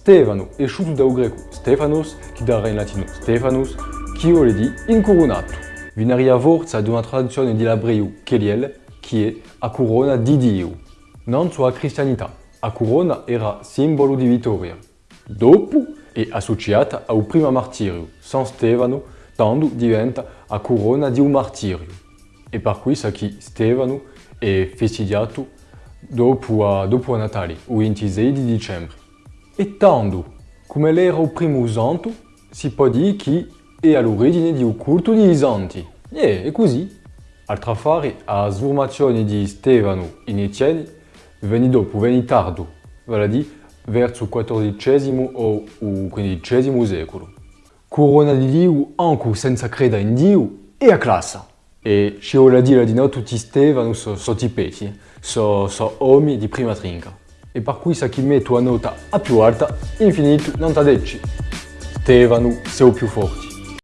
Stefano è sciuto dal greco Stefanos, che darà in latino Stefanus, che vuole dire incoronato. Vinaria forza di una traduzione di l'ebreo Keliel, che è a corona di Dio. Non sulla cristianità, a corona era simbolo di vittoria. Dopo è associata al primo martirio, San Stefano, tanto diventa a corona di un martirio. E per questo che Stefano è festeggiato dopo, a, dopo a Natale, il 26 di dicembre. E tanto, come era il primo santo, si può dire che è all'origine del culto dei santi. E è così. Altra affare, la sformazione di Stefano in Etienne venne dopo, venne tardo, vale a dire verso il XIV o il XV secolo. Corona di Dio anche senza credere in Dio e a classe. E ci vuole dire di no tutti Stefano sono so tipeti, sono so uomini di prima trinca. E per cui se chi metto a nota a più alta, infinito non t'ha detto. Stefano sei più forte.